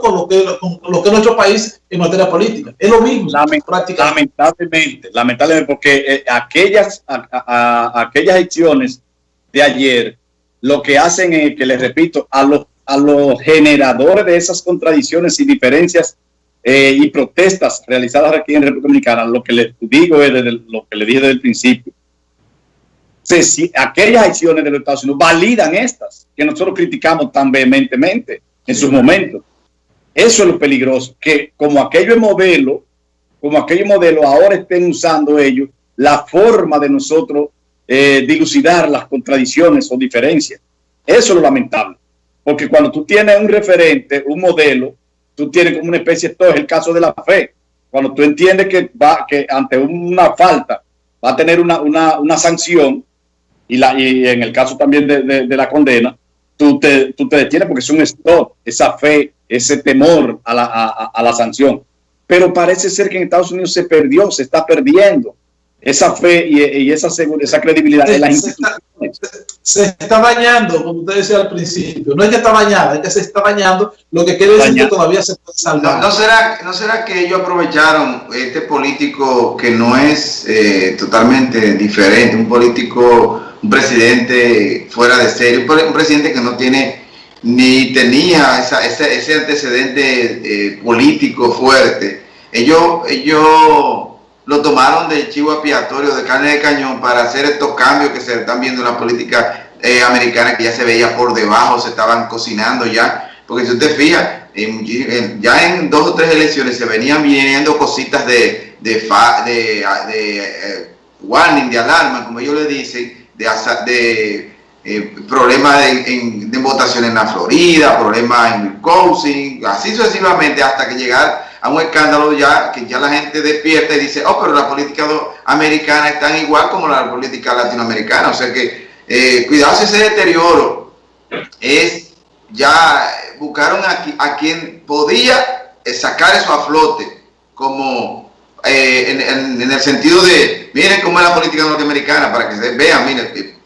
con lo que, con lo que es nuestro país en materia política. Es lo mismo, Lamentablemente, lamentablemente, porque eh, aquellas, aquellas acciones de ayer lo que hacen es que, les repito, a los, a los generadores de esas contradicciones y diferencias eh, y protestas realizadas aquí en República Dominicana, lo que les digo es desde lo que le dije desde el principio, aquellas acciones de los Estados Unidos validan estas que nosotros criticamos tan vehementemente en sus momentos. Eso es lo peligroso, que como aquello es modelo, como aquello modelo, ahora estén usando ellos la forma de nosotros eh, dilucidar las contradicciones o diferencias. Eso es lo lamentable. Porque cuando tú tienes un referente, un modelo, tú tienes como una especie, esto es el caso de la fe. Cuando tú entiendes que, va, que ante una falta va a tener una, una, una sanción, y, la, y en el caso también de, de, la condena, tú te, tú te detienes porque es un stop, esa fe, ese temor a la, a, a la sanción. Pero parece ser que en Estados Unidos se perdió, se está perdiendo esa fe y, esa, esa credibilidad de las instituciones. Se está bañando, como usted decía al principio. No es que está bañada, es que se está bañando, lo que quiere decir que todavía se puede salvar. No, será, ¿No será que ellos aprovecharon este político que no es eh, totalmente diferente, un político, un presidente fuera de serie, un presidente que no tiene ni tenía esa, ese, antecedente eh, político fuerte? Ellos, ellos lo tomaron de chivo expiatorio, de carne de cañón, para hacer estos cambios que se están viendo en la política eh, americana, que ya se veía por debajo, se estaban cocinando ya. Porque si usted fija, ya en dos o tres elecciones se venían viendo cositas de, de, de, de eh, warning, de alarma, como ellos le dicen, de eh, problemas de, votación en la Florida, problemas en Wisconsin, así sucesivamente hasta que llegar a un escándalo ya que ya la gente despierta y dice, oh, pero la política americana es tan igual como la política latinoamericana. O sea que eh, cuidado si ese deterioro es ya buscaron a, a quien podía eh, sacar eso a flote como eh, en, el sentido de miren cómo es la política norteamericana para que se vean, miren,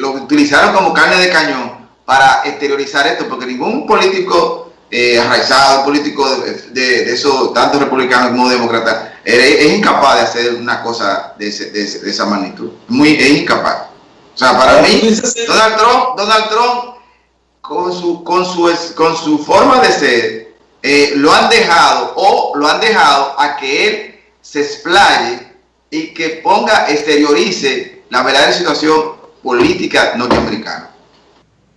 lo utilizaron como carne de cañón para exteriorizar esto porque ningún político eh, arraizado, político de, esos, tanto republicanos como demócratas, es, incapaz de hacer una cosa de, esa magnitud. Muy, es incapaz. O sea, para mí, Donald Trump, Donald Trump con su, con su, con su forma de ser, eh, lo han dejado o lo han dejado a que él se explaye y que ponga, exteriorice la verdadera situación política norteamericana.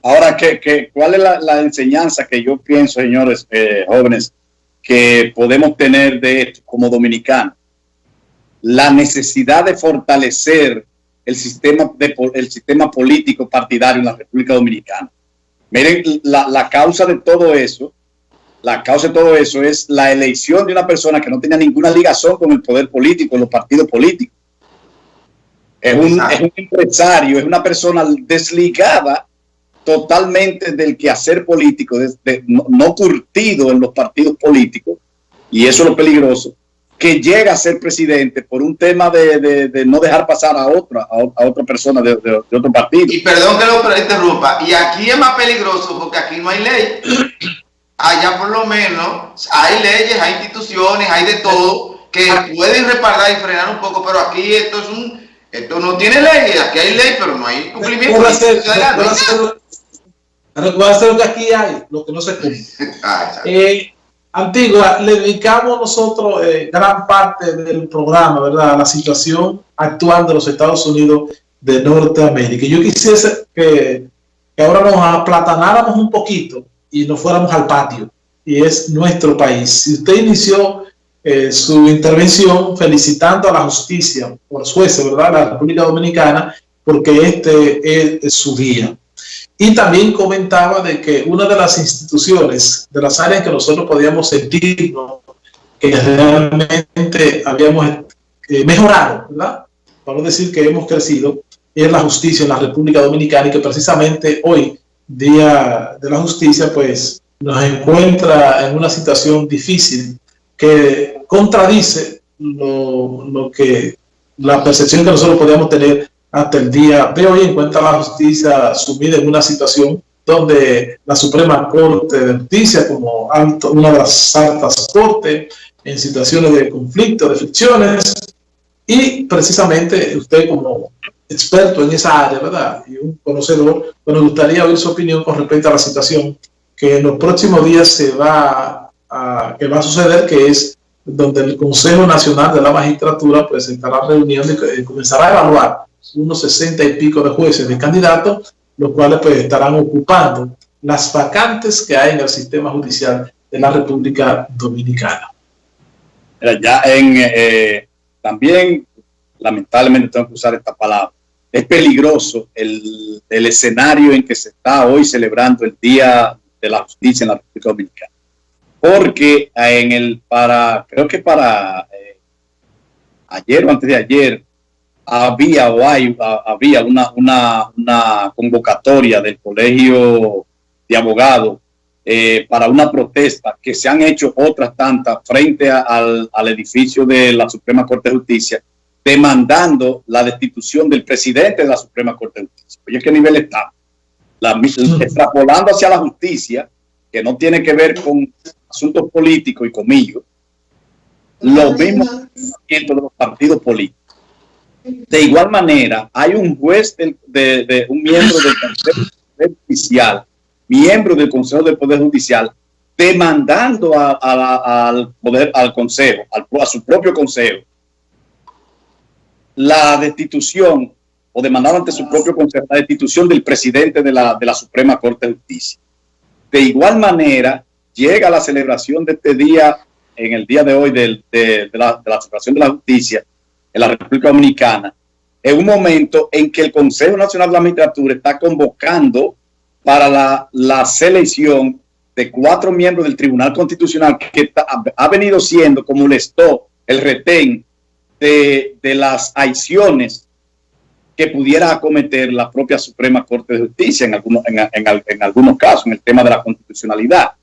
Ahora, ¿qué, cuál es la, enseñanza que yo pienso, señores eh, jóvenes, que podemos tener de esto como dominicanos? La necesidad de fortalecer el sistema, de, el sistema político partidario en la República Dominicana. Miren, la, la causa de todo eso, la causa de todo eso es la elección de una persona que no tenía ninguna ligación con el poder político, los partidos políticos. Es un, es un empresario, es una persona desligada totalmente del quehacer político, no, curtido en los partidos políticos, y eso es lo peligroso, que llega a ser presidente por un tema de, no dejar pasar a otra, a, otra persona de, otro partido. Y perdón que lo interrumpa, y aquí es más peligroso porque aquí no hay ley. Allá por lo menos hay leyes, hay instituciones, hay de todo que pueden respaldar y frenar un poco, pero aquí esto es un, esto no tiene ley, aquí hay ley, pero no hay cumplimiento. Recuerda lo que aquí hay, lo que no se cumple. Ah, eh, Antigua, le dedicamos nosotros eh, gran parte del programa, ¿verdad? A la situación actual de los Estados Unidos de Norteamérica. Yo quisiese que, ahora nos aplatanáramos un poquito y nos fuéramos al patio, y es nuestro país. Si usted inició eh, su intervención felicitando a la justicia por los jueces, ¿verdad? La República Dominicana, porque este es su día. Y también comentaba de que una de las instituciones, de las áreas que nosotros podíamos sentir que realmente habíamos eh, mejorado, ¿verdad? Para decir que hemos crecido, es la justicia en la República Dominicana y que precisamente hoy, Día de la Justicia, pues nos encuentra en una situación difícil que contradice lo, lo que la percepción que nosotros podíamos tener hasta el día de hoy encuentra la justicia sumida en una situación donde la Suprema Corte de Justicia, como una de las altas cortes, en situaciones de conflicto, de fricciones, y precisamente usted como experto en esa área, ¿verdad? Y un conocedor, pues nos gustaría oír su opinión con respecto a la situación que en los próximos días se va que va a suceder, que es donde el Consejo Nacional de la Magistratura pues estará reuniendo y comenzará a evaluar unos sesenta y pico de jueces de candidatos, los cuales pues estarán ocupando las vacantes que hay en el sistema judicial de la República Dominicana. Ya en, eh, también, lamentablemente tengo que usar esta palabra, es peligroso el, el escenario en que se está hoy celebrando el Día de la Justicia en la República Dominicana porque en el para, creo que para eh, ayer o antes de ayer, había o hay, había una, una, una convocatoria del Colegio de Abogados eh, para una protesta que se han hecho otras tantas frente al, al, edificio de la Suprema Corte de Justicia, demandando la destitución del presidente de la Suprema Corte de Justicia. Oye, ¿qué nivel está? La, extrapolando hacia la justicia, que no tiene que ver con asuntos políticos y comillos, los mismos de los partidos políticos. De igual manera, hay un juez de, un miembro del Consejo Judicial, miembro del Consejo del Poder Judicial, demandando al poder, al Consejo, a su propio Consejo, la destitución o demandando ante su propio Consejo la destitución del presidente de la, de la Suprema Corte de Justicia. De igual manera, llega la celebración de este día, en el día de hoy de, la, celebración de la justicia en la República Dominicana, en un momento en que el Consejo Nacional de la Magistratura está convocando para la, selección de cuatro miembros del Tribunal Constitucional que ha venido siendo como el esto, el retén de, las acciones que pudiera acometer la propia Suprema Corte de Justicia en algunos, en algunos casos, en el tema de la constitucionalidad.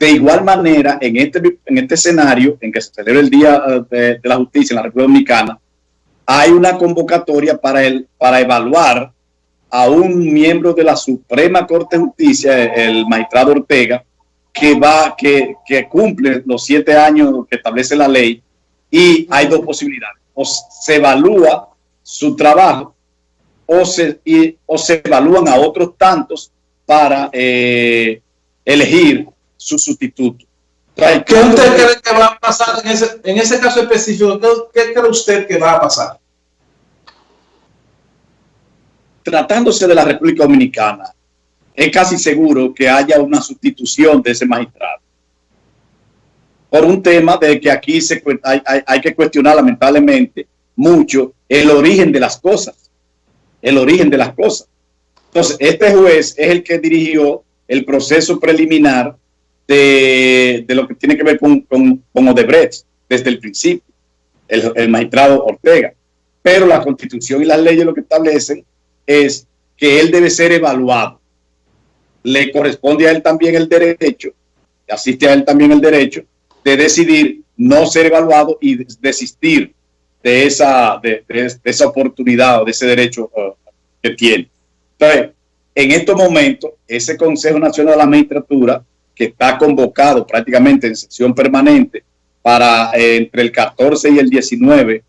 De igual manera, en este, en este escenario en que se celebra el Día eh, de, la Justicia en la República Dominicana, hay una convocatoria para, el, para evaluar a un miembro de la Suprema Corte de Justicia, el magistrado Ortega, que va, que, cumple los siete años que establece la ley, y hay dos posibilidades. O se evalúa su trabajo o se, o se evalúan a otros tantos para eh, elegir su sustituto. ¿Qué usted cree que va a pasar en ese, en ese caso específico? ¿Qué, cree usted que va a pasar? Tratándose de la República Dominicana, es casi seguro que haya una sustitución de ese magistrado. Por un tema de que aquí se, hay, hay, hay que cuestionar lamentablemente mucho el origen de las cosas. El origen de las cosas. Entonces, este juez es el que dirigió el proceso preliminar de, lo que tiene que ver con, con, Odebrecht desde el principio, el, magistrado Ortega. Pero la constitución y las leyes lo que establecen es que él debe ser evaluado. Le corresponde a él también el derecho, asiste a él también el derecho de decidir no ser evaluado y desistir de esa, de, esa oportunidad o de ese derecho uh, que tiene. Entonces, en estos momentos, ese Consejo Nacional de la Magistratura que está convocado prácticamente en sesión permanente para eh, entre el 14 y el 19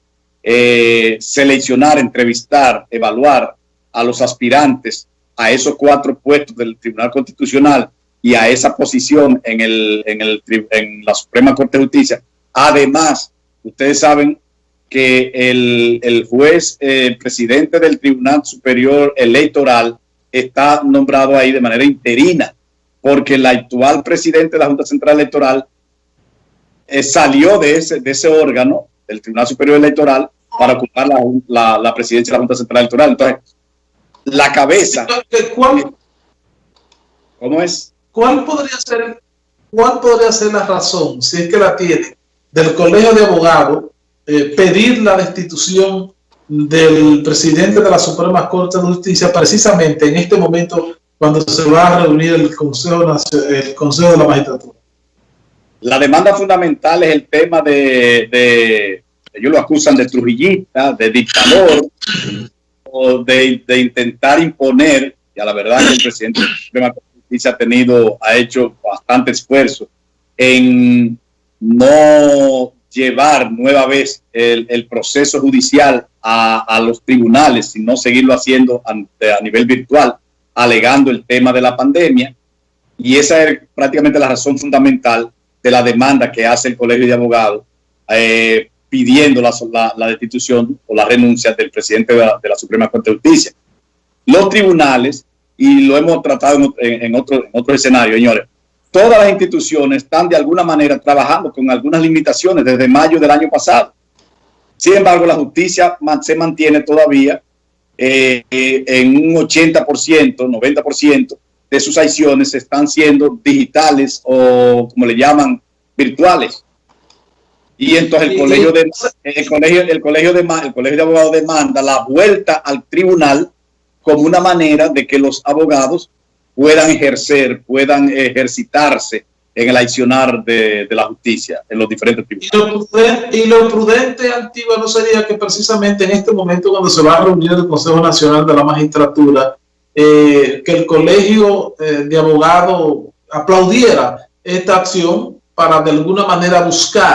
eh, seleccionar, entrevistar, evaluar a los aspirantes a esos cuatro puestos del Tribunal Constitucional y a esa posición en, el, en, el, en la Suprema Corte de Justicia. Además, ustedes saben que el, el juez, el presidente del Tribunal Superior Electoral, está nombrado ahí de manera interina porque el actual presidente de la Junta Central Electoral eh, salió de ese, de ese órgano, del Tribunal Superior Electoral, para ocupar la, la, presidencia de la Junta Central Electoral. Entonces, la cabeza... ¿Cuál, ¿Cómo es? ¿Cuál podría ser, cuál podría ser la razón, si es que la tiene, del Colegio de Abogados eh, pedir la destitución del presidente de la Suprema Corte de Justicia precisamente en este momento cuando se va a reunir el Consejo, el Consejo de la Magistratura? La demanda fundamental es el tema de, de ellos lo acusan de trujillista, de dictador, o de, intentar imponer, y a la verdad el presidente de justicia ha tenido, ha hecho bastante esfuerzo en no llevar nueva vez el, proceso judicial a, los tribunales, sino seguirlo haciendo a nivel virtual, alegando el tema de la pandemia. Y esa es prácticamente la razón fundamental de la demanda que hace el Colegio de Abogados eh, pidiendo la, destitución o la renuncia del presidente de la, Suprema Corte de Justicia. Los tribunales, y lo hemos tratado en, otro, en otro escenario, señores, todas las instituciones están de alguna manera trabajando con algunas limitaciones desde mayo del año pasado. Sin embargo, la justicia se mantiene todavía eh, en un 80%, 90% de sus acciones están siendo digitales o, como le llaman, virtuales. Y entonces el colegio de el colegio, el colegio de el colegio de abogados demanda la vuelta al tribunal como una manera de que los abogados puedan ejercer, puedan ejercitarse en el accionar de, la justicia en los diferentes tribunales. Y lo prudente, Antigua, no sería que precisamente en este momento cuando se va a reunir el Consejo Nacional de la Magistratura, eh, que el Colegio eh, de Abogados aplaudiera esta acción para de alguna manera buscar